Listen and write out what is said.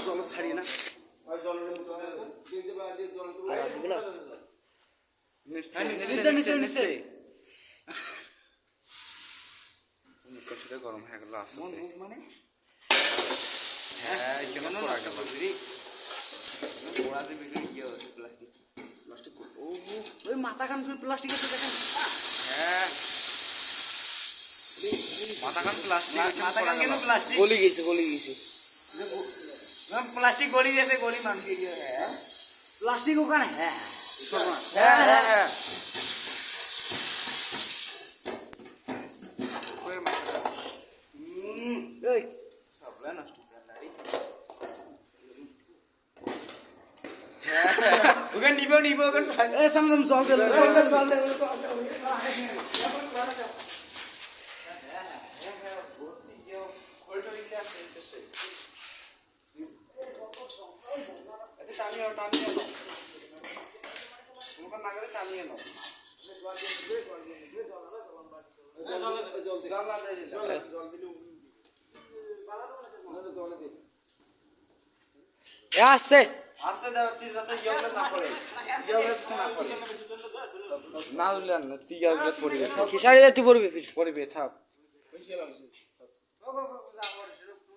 জল ছাড়ি না গরম হয়ে গেল মানে হ্যাঁ এখানে পড়া ইয়ে প্লাস্টিক প্লাস্টিক ও, ওই মাথা কান প্লাস্টিক দেখেন। মাথা খান প্লাস্টিক মাথা কান কেন প্লাস্টিক গলি গেছে গলি গেছে প্লাস্টিক গলি গেছে গলি মানুষকে দিয়ে প্লাস্টিক ওখানে হ্যাঁ হ্যাঁ হ্যাঁ হ্যাঁ এই ওখানে নিবে নিবে ওখানে এই সামনে জল দিল জল দিল জল দিল টানিয়ে টানিয়ে তোমার নাগালে টানিয়ে নাও জল না জল দিলে এ আসছে। আস্তে দাও তুই যাতে ইয়ে না করে ইয়ে না করে না উঠলেন তুই পড়বে খিসাড়ি পড়বে থাক। 快快快快！我来，我来，我来。